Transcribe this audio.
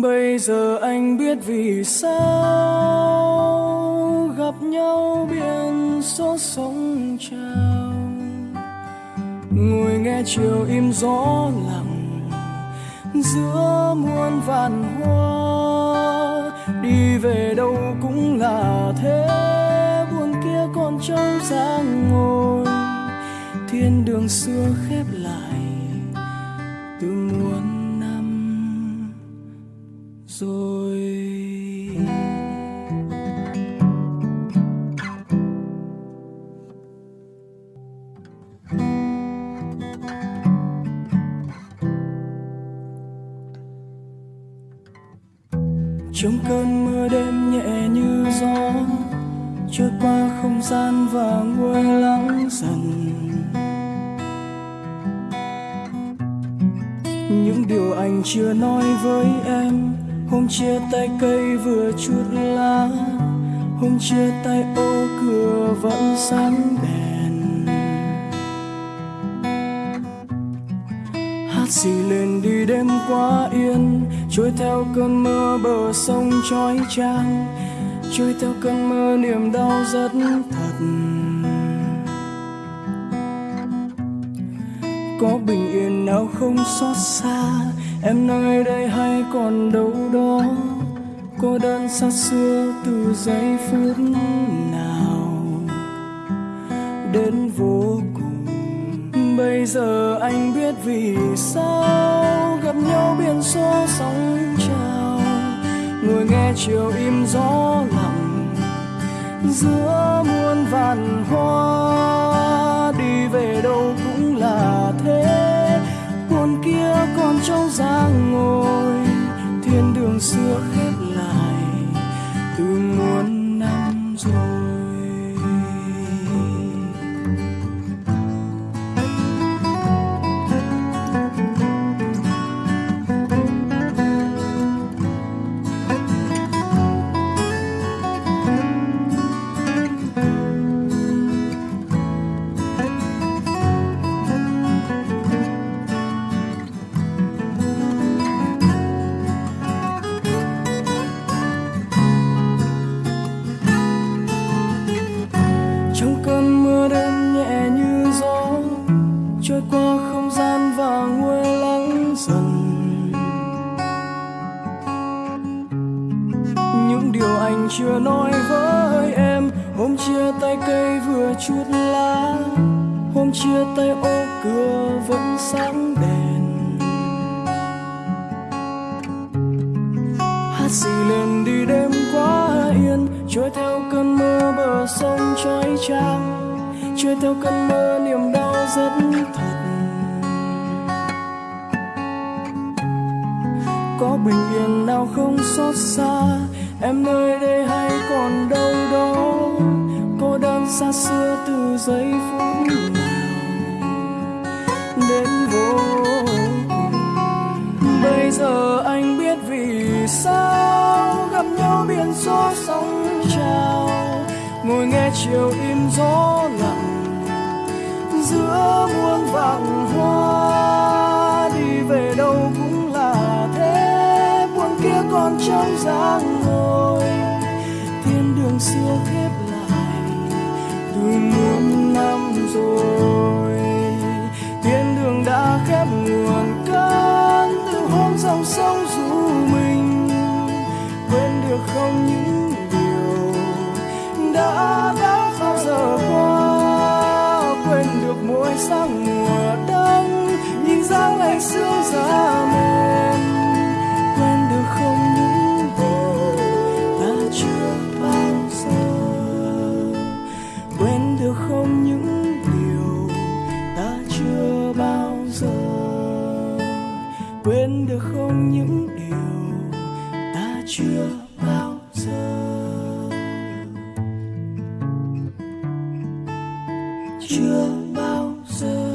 bây giờ anh biết vì sao gặp nhau biển số sóng trào. Ngồi nghe chiều im gió lặng giữa muôn vạn hoa. Đi về đâu cũng là thế, buồn kia còn trong dáng ngồi. Thiên đường xưa khép lại. Rồi. Trong cơn mưa đêm nhẹ như gió, trôi qua không gian và nguôi lắng dần. Những điều anh chưa nói với em hôm chia tay cây vừa chút lá, hôm chia tay ô cửa vẫn sáng đèn. Hát gì lên đi đêm quá yên, trôi theo cơn mưa bờ sông trói trang trôi theo cơn mưa niềm đau rất thật. Có bình yên nào không xót xa em nơi đây hay còn đâu đó cô đơn xa xưa từ giây phút nào. Đến vô cùng, bây giờ anh biết vì sao gặp nhau biển số sóng trào. Ngồi nghe chiều im gió lặng, giữa muôn vạn hoa dáng thiên đường xưa khép trôi qua không gian và nguôi lắng dần. Những điều anh chưa nói với em, hôm chia tay cây vừa chút lá, hôm chia tay ô cửa vẫn sáng đèn. Hát xì lên đi đêm quá yên, trôi theo cơn mưa bờ sông trói trang, trôi theo cơn mơ niềm đau rất thật. Có bình yên nào không xót xa? Em nơi đây hay còn đâu đó? Cô đơn xa xưa từ giây phút nào đến vô cùng bây giờ anh biết vì sao gặp nhau biển gió sóng trào? Ngồi nghe chiều im gió là vàng vạn hoa đi về đâu cũng là thế. Buồn kia còn trong dáng ngồi, thiên đường xưa khép lại. Từ muôn năm rồi dáng ngày xưa mềm quên được không những điều ta chưa bao giờ. Quên được không những điều, ta chưa bao giờ. Quên được không những điều, ta chưa bao giờ. Chưa bao giờ.